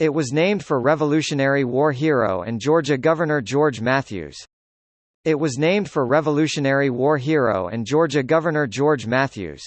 It was named for Revolutionary War hero and Georgia Governor George Mathews. It was named for Revolutionary War hero and Georgia Governor George Mathews.